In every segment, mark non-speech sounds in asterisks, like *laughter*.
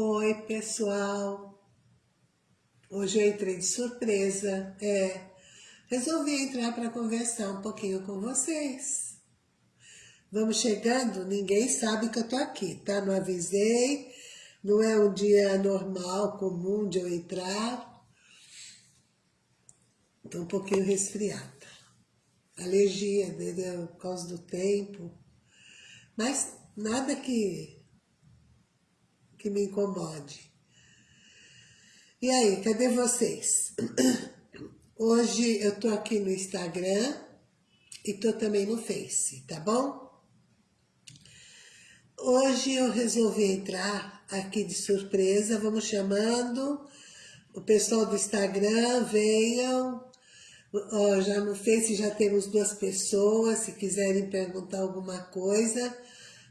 Oi, pessoal. Hoje eu entrei de surpresa. É, resolvi entrar para conversar um pouquinho com vocês. Vamos chegando, ninguém sabe que eu tô aqui, tá? Não avisei, não é um dia normal, comum de eu entrar. Tô um pouquinho resfriada. Alergia, entendeu? Por causa do tempo. Mas nada que que me incomode. E aí, cadê vocês? *clears throat* Hoje eu tô aqui no Instagram e tô também no Face, tá bom? Hoje eu resolvi entrar aqui de surpresa, vamos chamando o pessoal do Instagram, venham. já no Face já temos duas pessoas, se quiserem perguntar alguma coisa,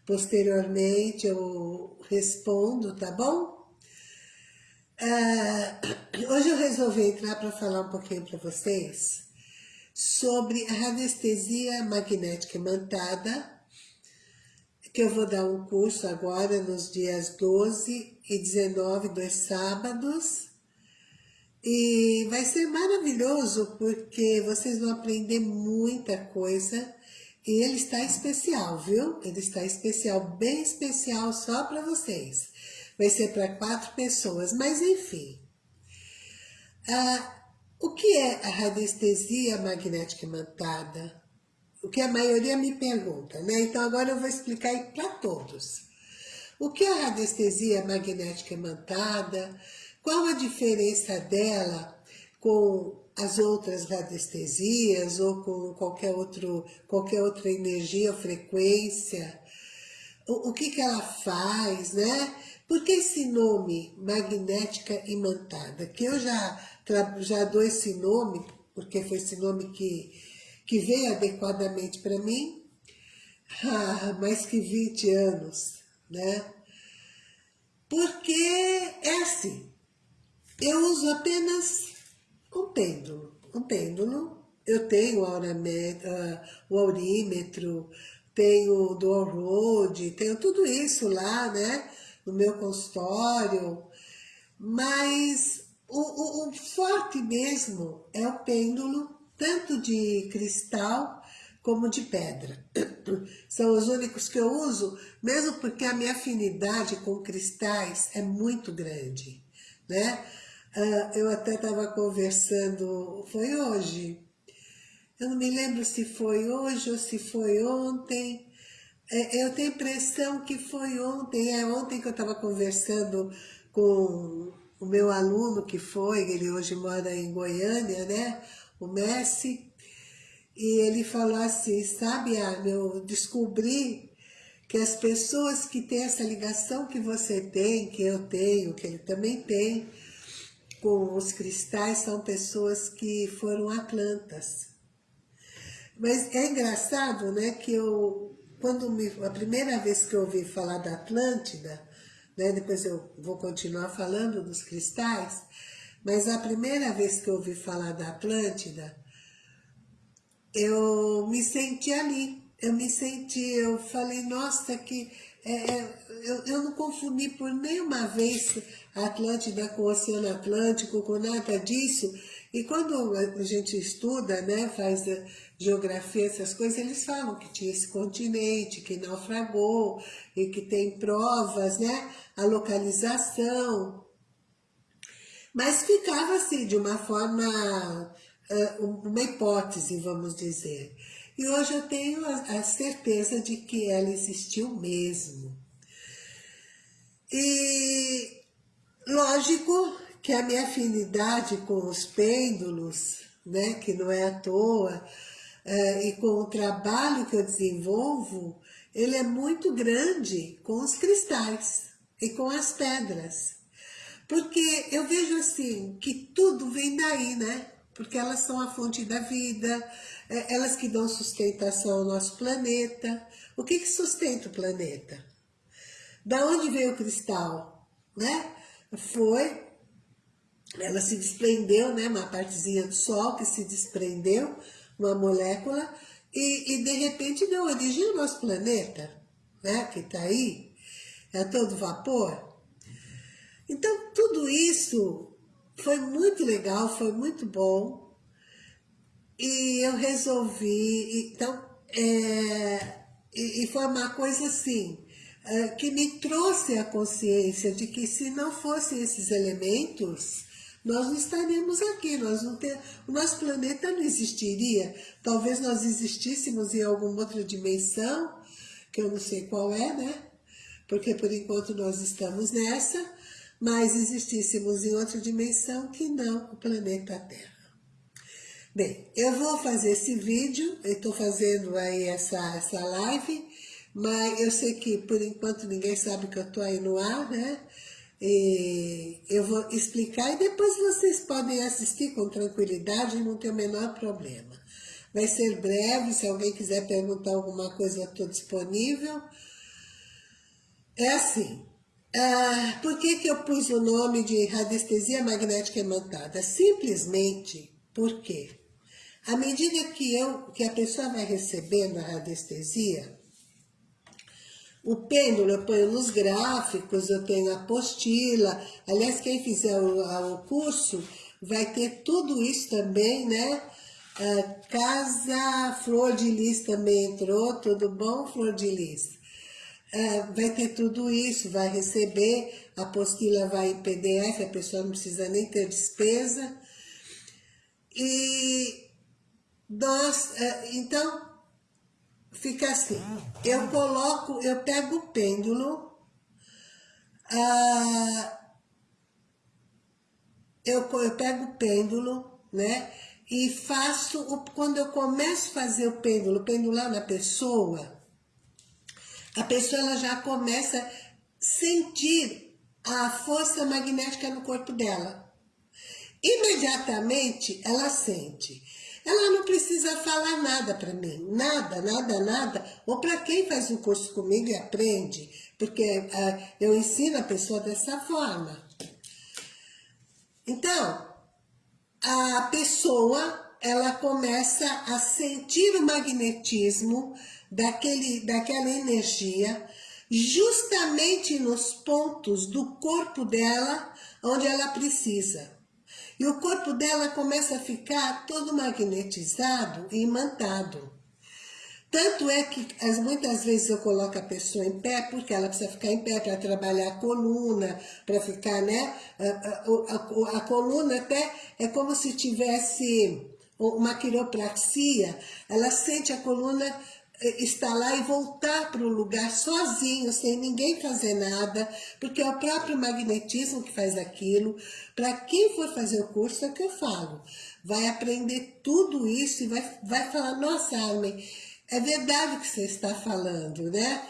Posteriormente eu respondo, tá bom? Uh, hoje eu resolvi entrar para falar um pouquinho para vocês sobre a radiestesia magnética imantada, que eu vou dar um curso agora nos dias 12 e 19, dois sábados, e vai ser maravilhoso porque vocês vão aprender muita coisa e ele está especial, viu? Ele está especial, bem especial só para vocês. Vai ser para quatro pessoas, mas enfim. Ah, o que é a radiestesia magnética imantada? O que a maioria me pergunta, né? Então agora eu vou explicar para todos. O que é a radiestesia magnética imantada? Qual a diferença dela com as outras radiestesias ou com qualquer, outro, qualquer outra energia frequência, o, o que, que ela faz, né? Por que esse nome, magnética imantada? Que eu já, já dou esse nome, porque foi esse nome que, que veio adequadamente para mim, há mais que 20 anos, né? Porque é assim, eu uso apenas um pêndulo. Um pêndulo, eu tenho o aurímetro, tenho o dual road, tenho tudo isso lá, né, no meu consultório, mas o, o, o forte mesmo é o pêndulo, tanto de cristal como de pedra. *clears throat* São os únicos que eu uso, mesmo porque a minha afinidade com cristais é muito grande, né? Ah, eu até estava conversando, foi hoje, eu não me lembro se foi hoje ou se foi ontem, é, eu tenho a impressão que foi ontem, é ontem que eu estava conversando com o meu aluno que foi, ele hoje mora em Goiânia, né, o Messi, e ele falou assim, sabe, Ana, eu descobri que as pessoas que têm essa ligação que você tem, que eu tenho, que ele também tem, com os cristais são pessoas que foram atlantas. Mas é engraçado, né, que eu, quando me, a primeira vez que eu ouvi falar da Atlântida, né, depois eu vou continuar falando dos cristais, mas a primeira vez que eu ouvi falar da Atlântida, eu me senti ali, eu me senti, eu falei, nossa, que é, é, eu, eu não confundi por nenhuma vez Atlântida com o Oceano Atlântico, com nada disso. E quando a gente estuda, né, faz geografia, essas coisas, eles falam que tinha esse continente, que naufragou, e que tem provas, né, a localização. Mas ficava assim, de uma forma, uma hipótese, vamos dizer. E hoje eu tenho a certeza de que ela existiu mesmo. E lógico que a minha afinidade com os pêndulos, né, que não é à toa, é, e com o trabalho que eu desenvolvo, ele é muito grande com os cristais e com as pedras. Porque eu vejo assim, que tudo vem daí, né? Porque elas são a fonte da vida, é, elas que dão sustentação ao nosso planeta. O que, que sustenta o planeta? Da onde veio o cristal? Né? Foi, ela se desprendeu, né? uma partezinha do Sol que se desprendeu, uma molécula, e, e de repente deu origem ao nosso planeta, né? que está aí, é todo vapor. Então, tudo isso foi muito legal, foi muito bom. E eu resolvi, então, é, e, e foi uma coisa assim, que me trouxe a consciência de que se não fossem esses elementos, nós não estaríamos aqui, nós não ter, o nosso planeta não existiria. Talvez nós existíssemos em alguma outra dimensão, que eu não sei qual é, né? Porque por enquanto nós estamos nessa, mas existíssemos em outra dimensão que não o planeta Terra. Bem, eu vou fazer esse vídeo, eu estou fazendo aí essa, essa live, mas eu sei que por enquanto ninguém sabe que eu estou aí no ar, né? E eu vou explicar e depois vocês podem assistir com tranquilidade, não tem o menor problema. Vai ser breve, se alguém quiser perguntar alguma coisa, eu estou disponível. É assim, ah, por que, que eu pus o nome de radiestesia magnética imantada? Simplesmente porque à medida que, eu, que a pessoa vai recebendo a radiestesia, o pêndulo eu ponho nos gráficos, eu tenho a apostila. Aliás, quem fizer o, o curso vai ter tudo isso também, né? Ah, casa Flor de Lis também entrou, tudo bom, Flor de Lis? Ah, vai ter tudo isso, vai receber, a apostila vai em PDF, a pessoa não precisa nem ter despesa. E nós, é, então, fica assim, eu coloco, eu pego o pêndulo, ah, eu, eu pego o pêndulo, né, e faço, o, quando eu começo a fazer o pêndulo, pendular na pessoa, a pessoa ela já começa a sentir a força magnética no corpo dela. Imediatamente ela sente. Precisa falar nada para mim, nada, nada, nada. Ou para quem faz um curso comigo e aprende, porque uh, eu ensino a pessoa dessa forma. Então, a pessoa, ela começa a sentir o magnetismo daquele, daquela energia, justamente nos pontos do corpo dela, onde ela precisa. E o corpo dela começa a ficar todo magnetizado e imantado. Tanto é que as, muitas vezes eu coloco a pessoa em pé, porque ela precisa ficar em pé para trabalhar a coluna, para ficar, né? A, a, a, coluna até é como se tivesse uma quiropraxia, ela sente a coluna estar lá e voltar para o lugar sozinho, sem ninguém fazer nada, porque é o próprio magnetismo que faz aquilo. Para quem for fazer o curso, é o que eu falo. Vai aprender tudo isso e vai, vai falar, nossa, Armin, é verdade o que você está falando, né?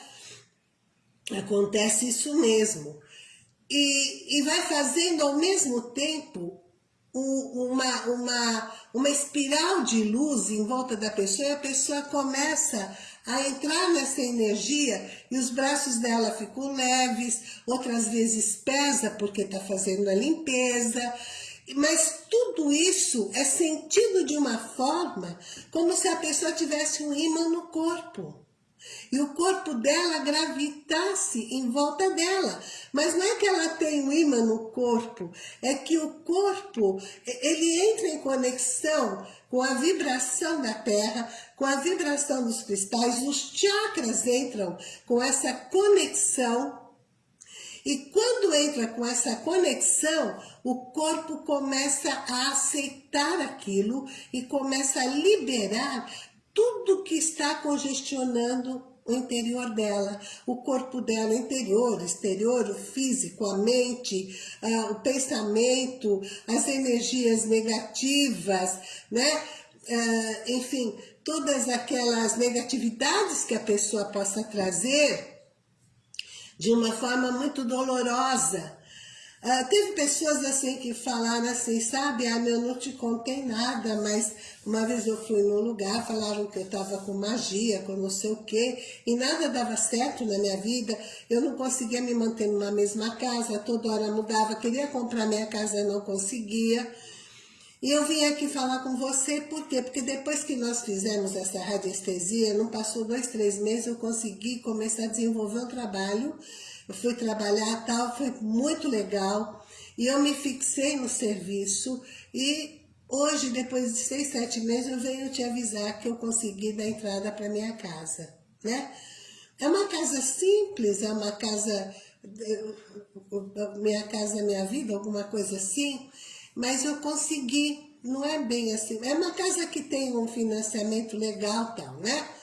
Acontece isso mesmo. E, e vai fazendo ao mesmo tempo uma, uma, uma espiral de luz em volta da pessoa e a pessoa começa a entrar nessa energia e os braços dela ficam leves, outras vezes pesa porque está fazendo a limpeza, mas tudo isso é sentido de uma forma como se a pessoa tivesse um imã no corpo e o corpo dela gravitasse em volta dela. Mas não é que ela tem um imã no corpo, é que o corpo, ele entra em conexão com a vibração da Terra, com a vibração dos cristais, os chakras entram com essa conexão e quando entra com essa conexão, o corpo começa a aceitar aquilo e começa a liberar tudo que está congestionando o interior dela, o corpo dela, interior, exterior, o físico, a mente, uh, o pensamento, as energias negativas, né? Uh, enfim, todas aquelas negatividades que a pessoa possa trazer de uma forma muito dolorosa ah, teve pessoas assim que falaram assim, sabe, ah, eu não te contei nada, mas uma vez eu fui num lugar, falaram que eu estava com magia, com não sei o quê, e nada dava certo na minha vida, eu não conseguia me manter numa mesma casa, toda hora mudava, queria comprar minha casa, não conseguia. E eu vim aqui falar com você, por quê? Porque depois que nós fizemos essa radiestesia, não passou dois, três meses, eu consegui começar a desenvolver um trabalho eu fui trabalhar tal, foi muito legal. E eu me fixei no serviço e hoje, depois de seis, sete meses, eu venho te avisar que eu consegui dar entrada para minha casa, né? É uma casa simples, é uma casa, minha casa, minha vida, alguma coisa assim, mas eu consegui, não é bem assim, é uma casa que tem um financiamento legal tal, né?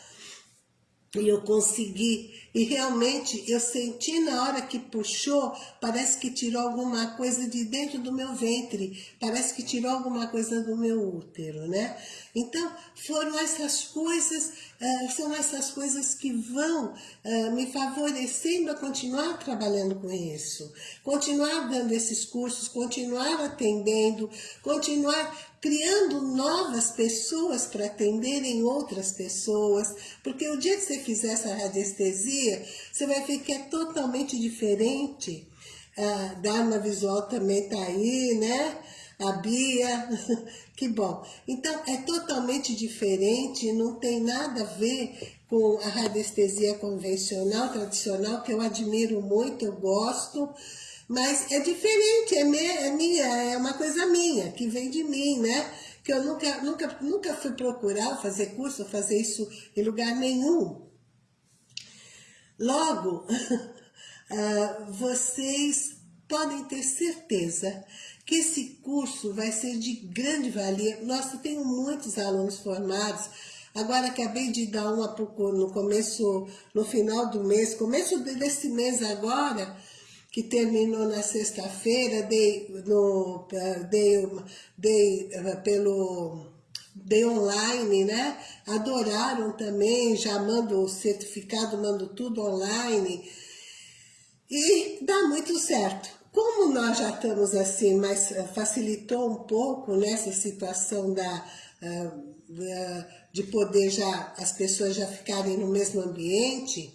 E eu consegui. E realmente eu senti na hora que puxou, parece que tirou alguma coisa de dentro do meu ventre, parece que tirou alguma coisa do meu útero, né? Então, foram essas coisas, uh, são essas coisas que vão uh, me favorecendo a continuar trabalhando com isso, continuar dando esses cursos, continuar atendendo, continuar criando novas pessoas para atenderem outras pessoas, porque o dia que você fizer essa radiestesia, você vai ver que é totalmente diferente. A Dharma Visual também está aí, né? A Bia, *laughs* que bom. Então, é totalmente diferente, não tem nada a ver com a radiestesia convencional, tradicional, que eu admiro muito, eu gosto, mas é diferente, é, minha, é minha, é uma coisa minha, que vem de mim, né? Que eu nunca, nunca, nunca fui procurar fazer curso, fazer isso em lugar nenhum. Logo, uh, *laughs* vocês podem ter certeza que esse curso vai ser de grande valia. Nossa, tenho muitos alunos formados. Agora acabei de dar uma no começo, no final do mês, começo desse mês agora, que terminou na sexta-feira, dei, no, dei, dei pelo dei online, né? Adoraram também, já mando o certificado, mando tudo online. E dá muito certo. Como nós já estamos assim, mas facilitou um pouco nessa situação da, de poder já, as pessoas já ficarem no mesmo ambiente,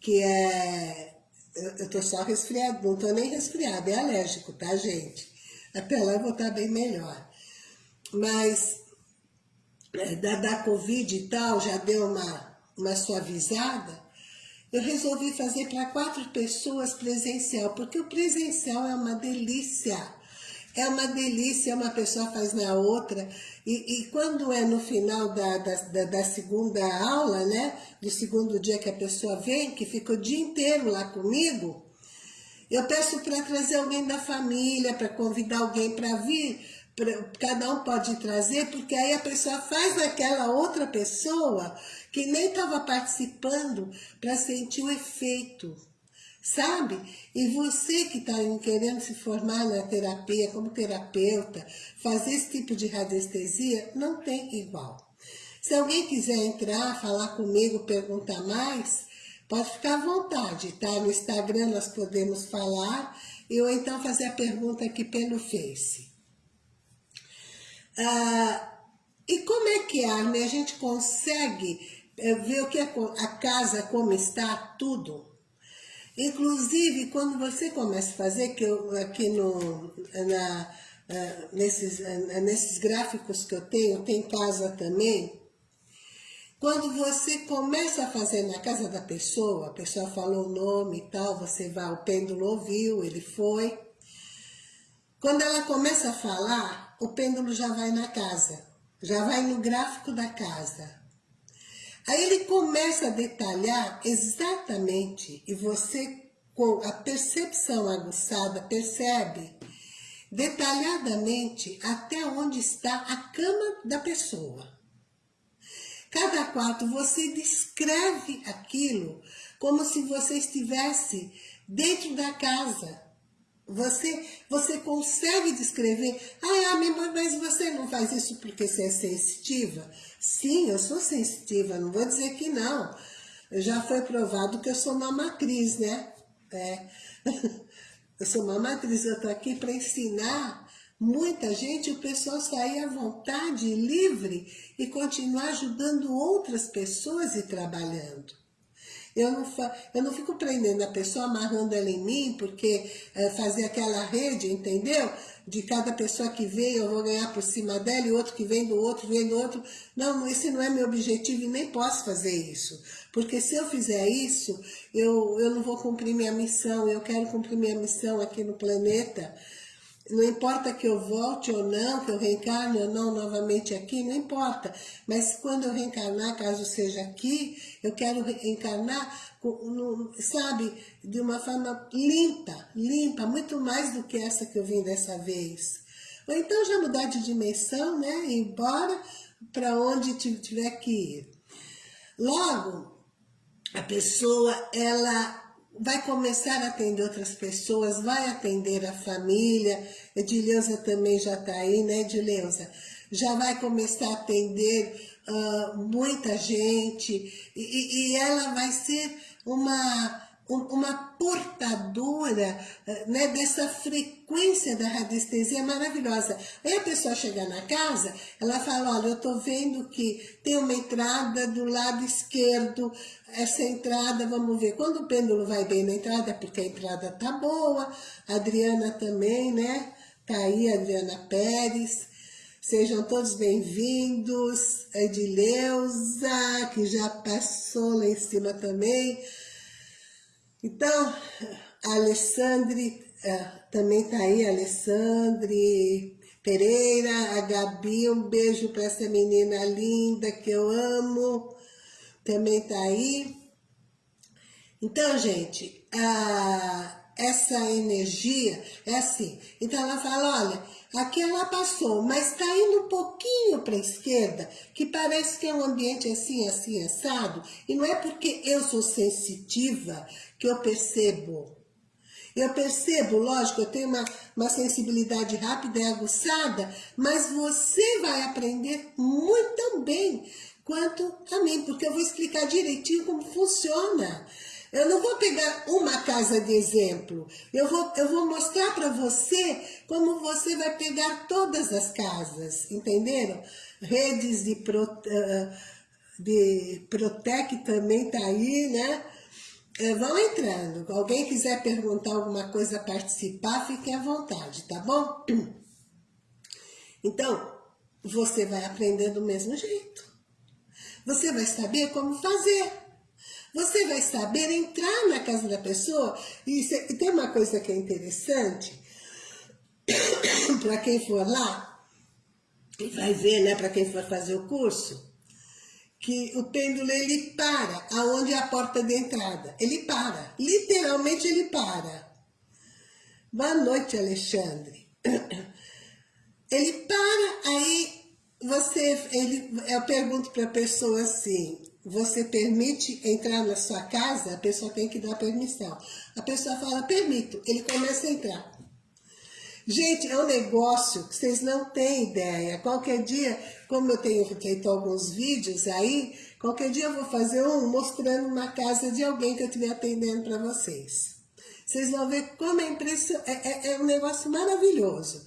que é eu tô só resfriado, não tô nem resfriado, é alérgico, tá, gente? Até lá eu vou estar bem melhor. Mas é, da, da Covid e tal, já deu uma, uma suavizada, eu resolvi fazer para quatro pessoas presencial, porque o presencial é uma delícia. É uma delícia, uma pessoa faz na outra. E, e quando é no final da, da, da, segunda aula, né? Do segundo dia que a pessoa vem, que fica o dia inteiro lá comigo, eu peço para trazer alguém da família, para convidar alguém para vir. Pra, cada um pode trazer, porque aí a pessoa faz naquela outra pessoa que nem estava participando para sentir o efeito sabe? E você que está querendo se formar na terapia como terapeuta, fazer esse tipo de radiestesia, não tem igual. Se alguém quiser entrar, falar comigo, perguntar mais, pode ficar à vontade, tá? No Instagram nós podemos falar, ou então fazer a pergunta aqui pelo Face. Ah, e como é que, Arne, a gente consegue eh, ver o que é a casa, como está, tudo? Inclusive, quando você começa a fazer, que eu aqui no, na, uh, nesses, uh, nesses gráficos que eu tenho, tem casa também, quando você começa a fazer na casa da pessoa, a pessoa falou o nome e tal, você vai, o pêndulo ouviu, ele foi. Quando ela começa a falar, o pêndulo já vai na casa, já vai no gráfico da casa. Aí ele começa a detalhar exatamente, e você, com a percepção aguçada, percebe detalhadamente até onde está a cama da pessoa. Cada quarto você descreve aquilo como se você estivesse dentro da casa. Você, você consegue descrever, ah, mas você não faz isso porque você é sensitiva? Sim, eu sou sensitiva, não vou dizer que não. Já foi provado que eu sou uma matriz, né? É. *laughs* Eu sou uma matriz, eu estou aqui para ensinar muita gente, o pessoal sair à vontade, livre e continuar ajudando outras pessoas e trabalhando. Eu não, eu não fico prendendo a pessoa, amarrando ela em mim, porque é, fazer aquela rede, entendeu? De cada pessoa que vem, eu vou ganhar por cima dela, e outro que vem do outro, vem do outro. Não, esse não é meu objetivo e nem posso fazer isso. Porque se eu fizer isso, eu, eu não vou cumprir minha missão, eu quero cumprir minha missão aqui no planeta, não importa que eu volte ou não, que eu reencarne ou não novamente aqui, não importa. Mas quando eu reencarnar, caso seja aqui, eu quero reencarnar, sabe, de uma forma limpa, limpa, muito mais do que essa que eu vim dessa vez. Ou então já mudar de dimensão, né, ir embora para onde tiver que ir. Logo, a pessoa, ela vai começar a atender outras pessoas, vai atender a família, Edileuza também já está aí, né Edileuza? Já vai começar a atender uh, muita gente e, e ela vai ser uma uma portadora eh, né, dessa frequência da radiestesia maravilhosa. Aí a pessoa chega na casa, ela fala, olha, eu estou vendo que tem uma entrada do lado esquerdo, essa entrada, vamos ver, quando o pêndulo vai bem na entrada, é porque a entrada tá boa, a Adriana também, né? Tá aí, Adriana Pérez. Sejam todos bem-vindos. Edileuza, que já passou lá em cima também. Então, a Alessandre é, também tá aí, Alessandre Pereira, a Gabi, um beijo para essa menina linda que eu amo, também tá aí. Então, gente, a, essa energia é assim. Então ela fala, olha, aqui ela passou, mas está indo um pouquinho para esquerda, que parece que é um ambiente assim, assim, assado. E não é porque eu sou sensitiva que eu percebo. Eu percebo, lógico, eu tenho uma, uma sensibilidade rápida e aguçada, mas você vai aprender muito também quanto a mim, porque eu vou explicar direitinho como funciona. Eu não vou pegar uma casa de exemplo, eu vou, eu vou mostrar para você como você vai pegar todas as casas, entenderam? Redes de, pro, uh, de Protec também tá aí, né? É, vão entrando. Alguém quiser perguntar alguma coisa, participar, fiquem à vontade, tá bom? Então, você vai aprender do mesmo jeito. Você vai saber como fazer. Você vai saber entrar na casa da pessoa. E, e tem uma coisa que é interessante, *coughs* para quem for lá, e vai ver, né, para quem for fazer o curso, que o pêndulo ele para, aonde é a porta de entrada. Ele para, literalmente ele para. Boa noite, Alexandre. *coughs* Ele para, aí você, ele, eu pergunto para a pessoa assim, você permite entrar na sua casa? A pessoa tem que dar permissão. A pessoa fala, permito. Ele começa a entrar. Gente, é um negócio que vocês não têm ideia. Qualquer dia, como eu tenho feito alguns vídeos aí, qualquer dia eu vou fazer um mostrando uma casa de alguém que eu estiver atendendo para vocês. Vocês vão ver como é impressionante, é, é, é um negócio maravilhoso.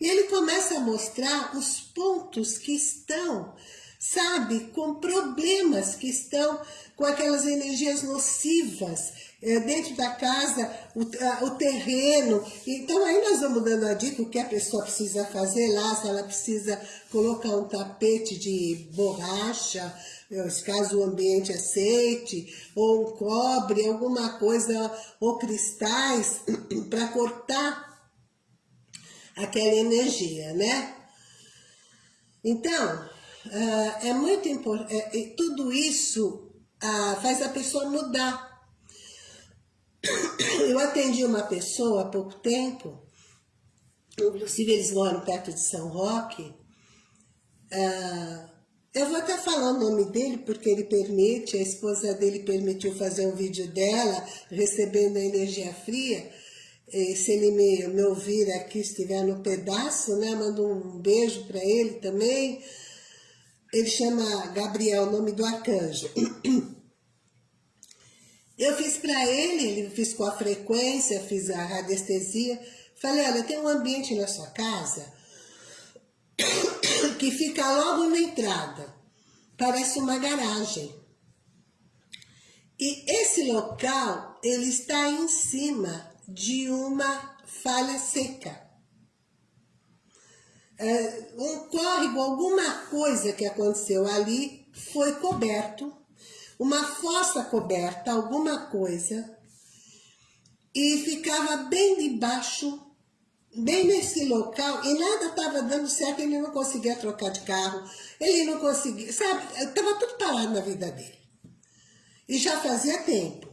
E ele começa a mostrar os pontos que estão, sabe, com problemas que estão com aquelas energias nocivas, é, dentro da casa, o, a, o, terreno. Então aí nós vamos dando a dica o que a pessoa precisa fazer lá, se ela precisa colocar um tapete de borracha, eh, caso o ambiente aceite, ou um cobre, alguma coisa, ou cristais, *clears throat* para cortar aquela energia, né? Então, uh, é muito importante, é, tudo isso faz a pessoa mudar eu atendi uma pessoa há pouco tempo, inclusive eles moram perto de São Roque. Ah, eu vou até falar o nome dele, porque ele permite, a esposa dele permitiu fazer um vídeo dela, recebendo a energia fria. E se ele me, me ouvir aqui, estiver no pedaço, né, mando um beijo para ele também. Ele chama Gabriel, o nome do arcanjo. *clears throat* Eu fiz para ele, ele fiz com a frequência, fiz a radiestesia. Falei, olha, tem um ambiente na sua casa *clears throat* que fica logo na entrada. Parece uma garagem. E esse local, ele está em cima de uma falha seca. É, um córrego, alguma coisa que aconteceu ali, foi coberto, uma fossa coberta, alguma coisa, e ficava bem debaixo bem nesse local e nada estava dando certo, ele não conseguia trocar de carro, ele não conseguia, sabe, estava tudo parado na vida dele. E já fazia tempo.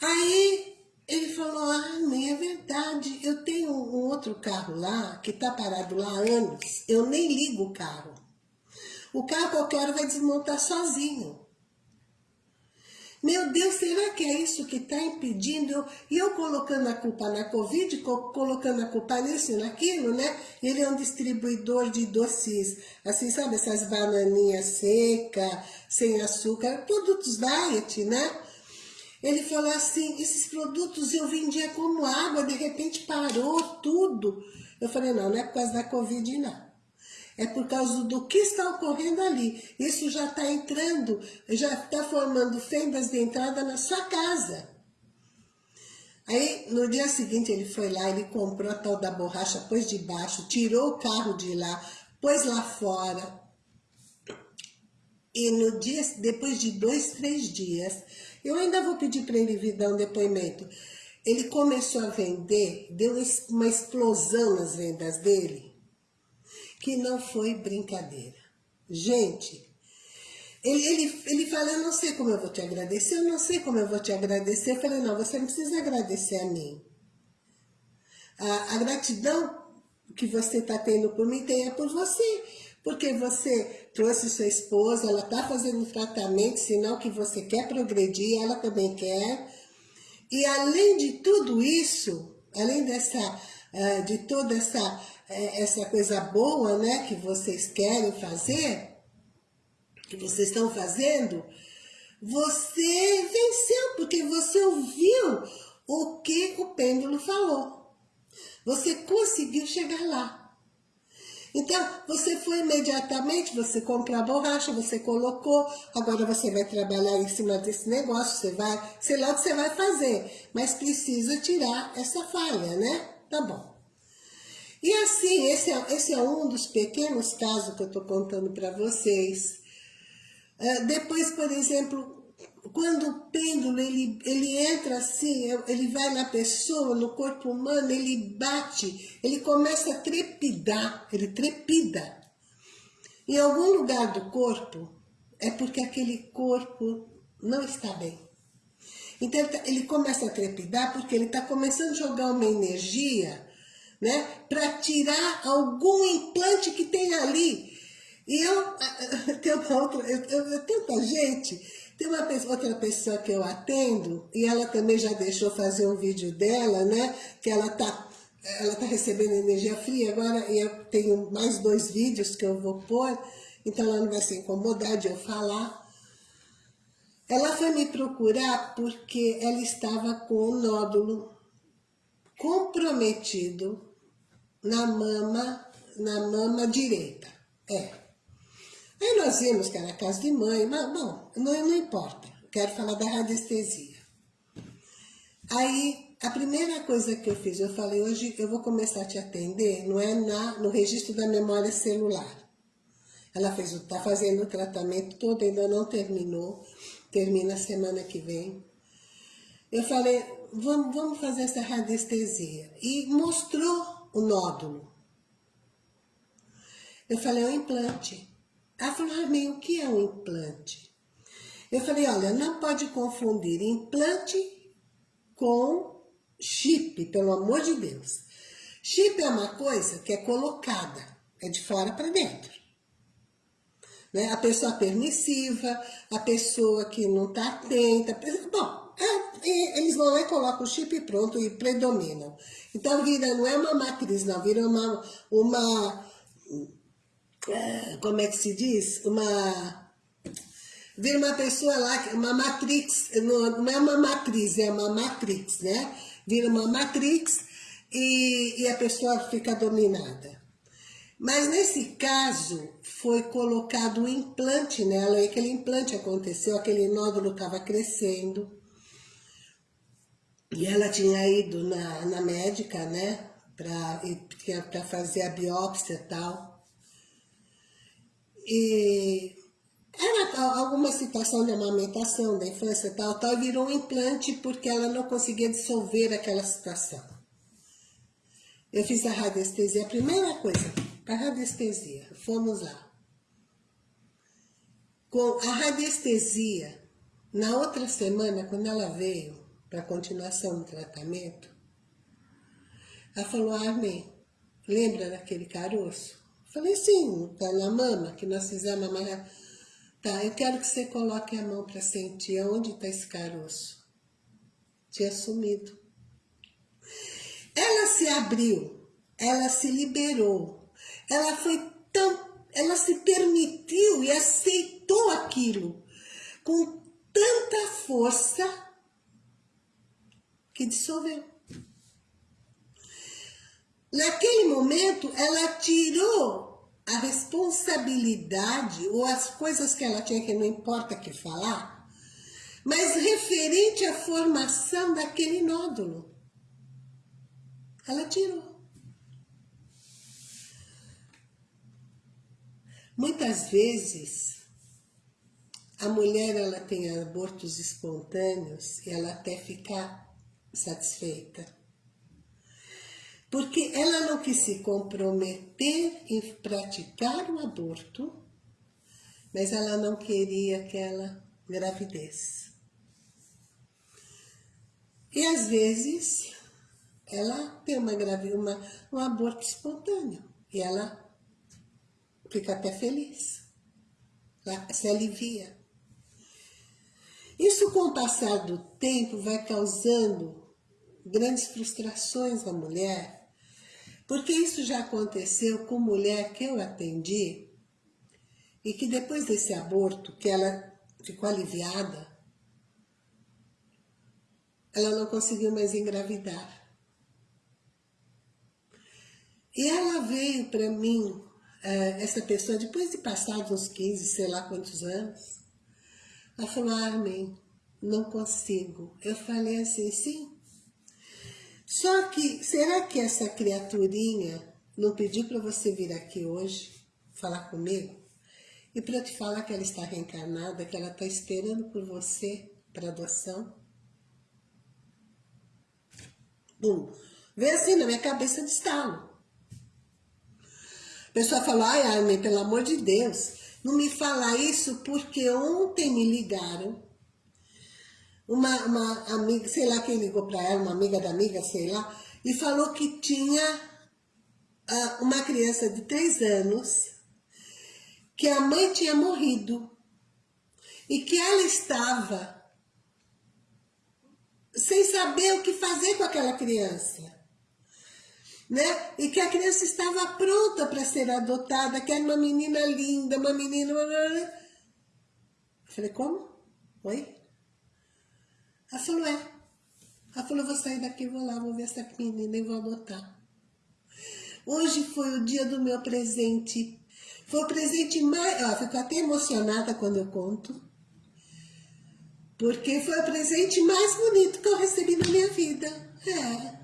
Aí ele falou, ah, mãe, é verdade, eu tenho um outro carro lá, que está parado lá há anos, eu nem ligo o carro. O carro qualquer hora vai desmontar sozinho. Meu Deus, será que é isso que está impedindo? E eu colocando a culpa na Covid, colocando a culpa nisso e naquilo, né? Ele é um distribuidor de doces, assim, sabe? Essas bananinhas secas, sem açúcar, produtos diet, né? Ele falou assim, esses produtos eu vendia como água, de repente parou tudo. Eu falei, não, não é por causa da Covid, não é por causa do que está ocorrendo ali. Isso já está entrando, já está formando fendas de entrada na sua casa. Aí, no dia seguinte, ele foi lá, ele comprou a tal da borracha, pôs de baixo, tirou o carro de lá, pôs lá fora. E no dia, depois de dois, três dias, eu ainda vou pedir para ele vir dar um depoimento. Ele começou a vender, deu uma explosão nas vendas dele que não foi brincadeira. Gente, ele, ele, ele fala, eu não sei como eu vou te agradecer, eu não sei como eu vou te agradecer. Eu falei, não, você não precisa agradecer a mim. A, a gratidão que você está tendo por mim é por você. Porque você trouxe sua esposa, ela está fazendo tratamento, sinal que você quer progredir, ela também quer. E além de tudo isso, além dessa, uh, de toda essa é, essa coisa boa, né, que vocês querem fazer, que vocês estão fazendo, você venceu, porque você ouviu o que o pêndulo falou. Você conseguiu chegar lá. Então, você foi imediatamente, você comprou a borracha, você colocou, agora você vai trabalhar em cima desse negócio, você vai, sei lá o que você vai fazer, mas precisa tirar essa falha, né? Tá bom. E assim, esse é, esse é um dos pequenos casos que eu estou contando para vocês. Uh, depois, por exemplo, quando o pêndulo ele, ele entra assim, ele vai na pessoa, no corpo humano, ele bate, ele começa a trepidar, ele trepida. Em algum lugar do corpo, é porque aquele corpo não está bem. Então ele tá, começa a trepidar porque ele está começando a jogar uma energia né? Para tirar algum implante que tem ali. E eu, *laughs* uma outra, eu, eu, tanta gente, tem uma outra pessoa que eu atendo, e ela também já deixou fazer um vídeo dela, né? Que ela tá, ela tá recebendo energia fria agora, e eu tenho mais dois vídeos que eu vou pôr, então ela não vai se incomodar de eu falar. Ela foi me procurar porque ela estava com um nódulo comprometido na mama, na mama direita. É. Aí nós vimos que era casa de mãe, mas bom, não, não importa. Quero falar da radiestesia. Aí, a primeira coisa que eu fiz, eu falei, hoje eu vou começar a te atender, não é na, no registro da memória celular. Ela fez, está fazendo o tratamento todo, ainda não terminou, termina semana que vem. Eu falei, vamos, vamos fazer essa radiestesia. E mostrou o nódulo. Eu falei, é um implante. Ela falou, ah, o que é um implante? Eu falei, olha, não pode confundir implante com chip, pelo amor de Deus. Chip é uma coisa que é colocada, é de fora para dentro. Né? A pessoa permissiva, a pessoa que não está atenta. Bom, é, eles vão lá e colocam o chip pronto e predominam. Então vira, não é uma matriz, não, vira uma, uma é, como é que se diz? Uma, vira uma pessoa lá, uma matrix, não, não é uma matriz, é uma matrix, né? Vira uma matrix e, e a pessoa fica dominada. Mas nesse caso, foi colocado um implante nela, e aquele implante aconteceu, aquele nódulo estava crescendo. E ela tinha ido na, na médica, né, para fazer a biópsia e tal. E era alguma situação de amamentação da infância tal, tal, virou um implante porque ela não conseguia dissolver aquela situação. Eu fiz a radiestesia, a primeira coisa, para radiestesia, fomos lá. Com a radiestesia, na outra semana, quando ela veio para continuação do tratamento, ela falou, Armin, lembra daquele caroço? Falei, sim, tá na mama, que nós fizemos a Tá, eu quero que você coloque a mão para sentir aonde está esse caroço. Tinha sumido. Ela se abriu, ela se liberou, ela foi tão, ela se permitiu e aceitou aquilo com tanta força que dissolveu. Naquele momento, ela tirou a responsabilidade ou as coisas que ela tinha que não importa que falar, mas referente à formação daquele nódulo. Ela tirou. Muitas vezes, a mulher ela tem abortos espontâneos e ela até fica satisfeita porque ela não quis se comprometer em praticar o aborto, mas ela não queria aquela gravidez. E às vezes ela tem uma gravidez, uma, um aborto espontâneo e ela fica até feliz, ela se alivia. Isso com o passar do tempo vai causando grandes frustrações na mulher, porque isso já aconteceu com mulher que eu atendi e que depois desse aborto, que ela ficou aliviada, ela não conseguiu mais engravidar. E ela veio para mim, eh, essa pessoa, depois de passar uns 15, sei lá quantos anos, ela falou, Armin, não consigo. Eu falei assim, sim, só que, será que essa criaturinha não pediu para você vir aqui hoje, falar comigo? E para te falar que ela está reencarnada, que ela está esperando por você para adoção? Bum. Vem assim na minha cabeça de estalo. A pessoa fala, ai, Armin, pelo amor de Deus, não me fala isso porque ontem me ligaram uma, uma amiga, sei lá quem ligou para ela, uma amiga da amiga, sei lá, e falou que tinha uh, uma criança de três anos, que a mãe tinha morrido e que ela estava sem saber o que fazer com aquela criança. Né? E que a criança estava pronta para ser adotada, que era uma menina linda, uma menina... Eu falei, como? Oi? Ela falou, é. Ela falou, vou sair daqui, vou lá, vou ver essa menina e vou adotar. Hoje foi o dia do meu presente. Foi o presente mais... Ó, fico até emocionada quando eu conto. Porque foi o presente mais bonito que eu recebi na minha vida. É.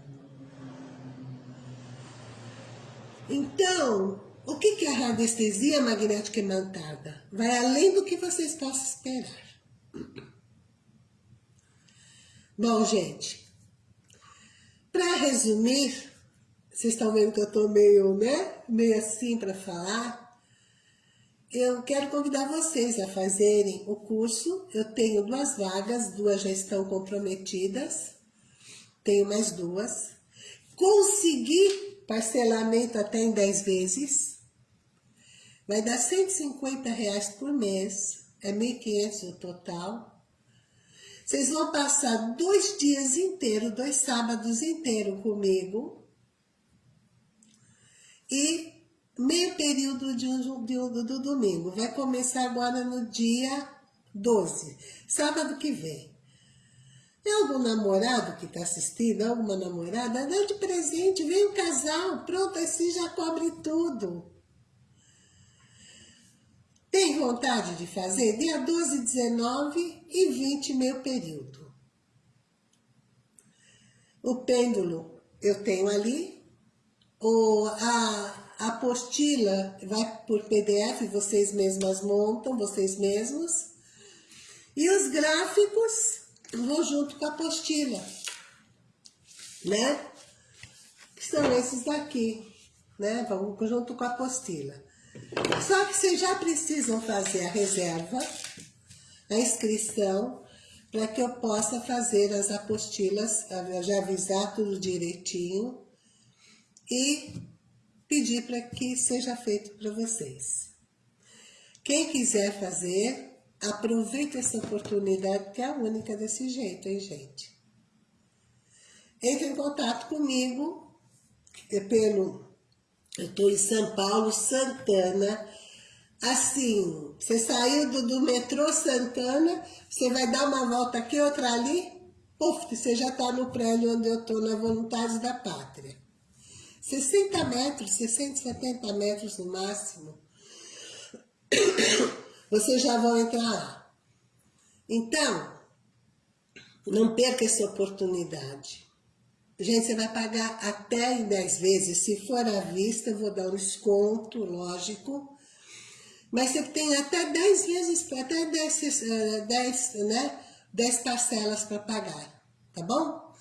Então, o que é a radiestesia magnética imantada? Vai além do que vocês possam esperar. Bom, gente, para resumir, vocês estão vendo que eu estou meio, né, meio assim para falar, eu quero convidar vocês a fazerem o curso. Eu tenho duas vagas, duas já estão comprometidas, tenho mais duas. Consegui parcelamento até em 10 vezes, vai dar 150 reais por mês, é 1.500 o total. Vocês vão passar dois dias inteiros, dois sábados inteiros comigo. E meio período de de um, do domingo. Vai começar agora no dia 12, sábado que vem. Tem algum namorado que está assistindo, alguma namorada? Dá de presente, vem um casal, pronto, assim já cobre tudo. Tem vontade de fazer? Dia 12, 19 e 20, meu período. O pêndulo eu tenho ali. O, a, apostila vai por PDF, vocês mesmas montam, vocês mesmos. E os gráficos vão junto com a apostila, né? Que são esses daqui, né? Vão junto com a apostila. Só que vocês já precisam fazer a reserva, a inscrição, para que eu possa fazer as apostilas, já avisar tudo direitinho e pedir para que seja feito para vocês. Quem quiser fazer, aproveite essa oportunidade, que é a única desse jeito, hein, gente? Entre em contato comigo pelo eu estou em São Paulo, Santana. Assim, você saiu do, do, metrô Santana, você vai dar uma volta aqui, outra ali, puf, você já está no prédio onde eu estou, na Voluntários da Pátria. 60 metros, 60, 70 metros no máximo. *coughs* Vocês já vão entrar lá. Então, não perca essa oportunidade. Gente, você vai pagar até em 10 vezes. Se for à vista, eu vou dar um desconto, lógico. Mas você tem até 10 vezes, até 10, 10, eh, né, 10 parcelas para pagar, tá bom?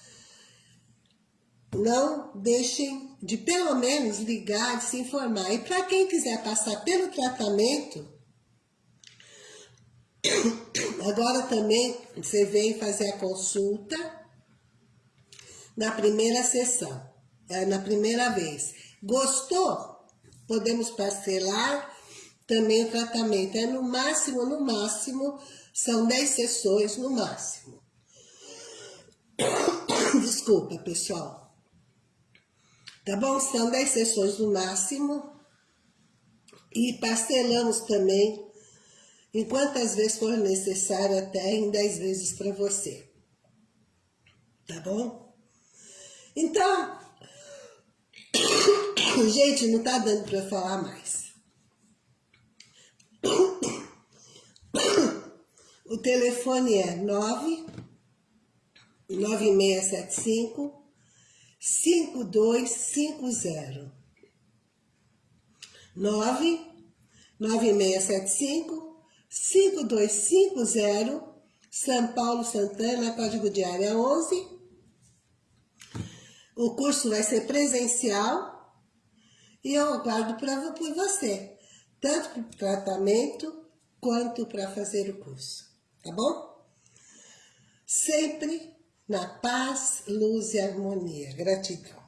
Não deixem de pelo menos ligar, de se informar. E para quem quiser passar pelo tratamento, *coughs* agora também você vem fazer a consulta na primeira sessão, é, na primeira vez. Gostou? Podemos parcelar também o tratamento. É no máximo, no máximo, são 10 sessões no máximo. *coughs* Desculpa, pessoal. Tá bom? São 10 sessões no máximo. E parcelamos também em quantas vezes for necessário, até em 10 vezes para você. Tá bom? Então, *coughs* gente, não tá dando para falar mais. *coughs* O telefone é 9 9675 5250 9 9675 5250 São Paulo Santana, código de área 11 o curso vai ser presencial e eu aguardo para por você, tanto para o tratamento quanto para fazer o curso, tá bom? Sempre na paz, luz e harmonia. Gratidão.